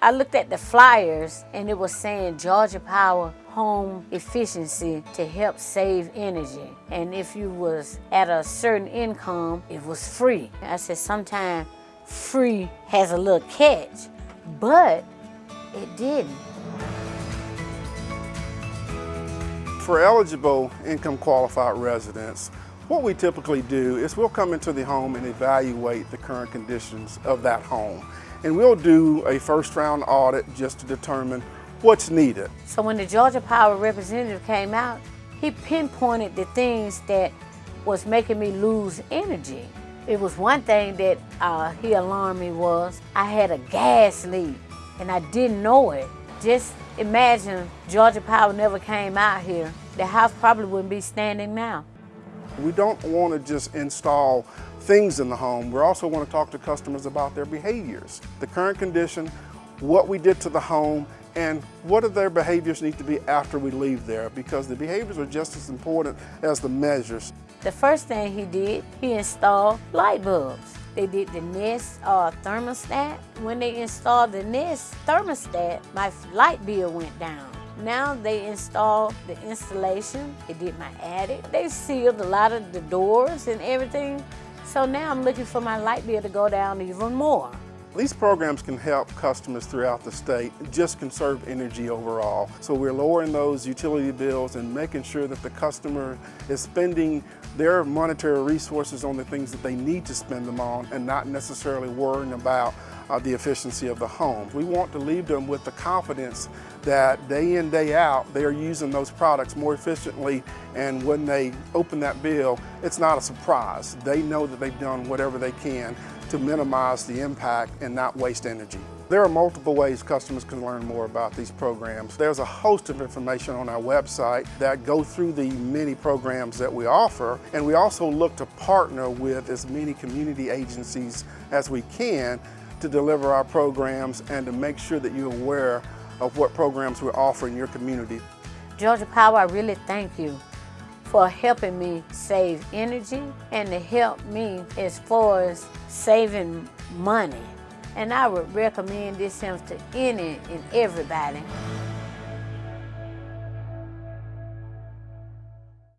I looked at the flyers and it was saying Georgia Power home efficiency to help save energy. And if you was at a certain income, it was free. I said sometimes free has a little catch, but it didn't. For eligible income qualified residents, what we typically do is we'll come into the home and evaluate the current conditions of that home. And we'll do a first round audit just to determine what's needed. So when the Georgia Power representative came out, he pinpointed the things that was making me lose energy. It was one thing that uh, he alarmed me was I had a gas leak and I didn't know it. Just imagine Georgia Power never came out here. The house probably wouldn't be standing now. We don't want to just install things in the home. We also want to talk to customers about their behaviors, the current condition, what we did to the home, and what do their behaviors need to be after we leave there because the behaviors are just as important as the measures. The first thing he did, he installed light bulbs. They did the Nest uh, thermostat. When they installed the Nest thermostat, my light bill went down. Now they installed the installation. They did my attic. They sealed a lot of the doors and everything. So now I'm looking for my light bill to go down even more. These programs can help customers throughout the state just conserve energy overall. So we're lowering those utility bills and making sure that the customer is spending their monetary resources on the things that they need to spend them on and not necessarily worrying about uh, the efficiency of the home. We want to leave them with the confidence that day in, day out, they are using those products more efficiently and when they open that bill, it's not a surprise. They know that they've done whatever they can to minimize the impact and not waste energy. There are multiple ways customers can learn more about these programs. There's a host of information on our website that go through the many programs that we offer, and we also look to partner with as many community agencies as we can to deliver our programs and to make sure that you're aware of what programs we offer in your community. Georgia Power, I really thank you for helping me save energy and to help me as far as saving money. And I would recommend this to any and everybody.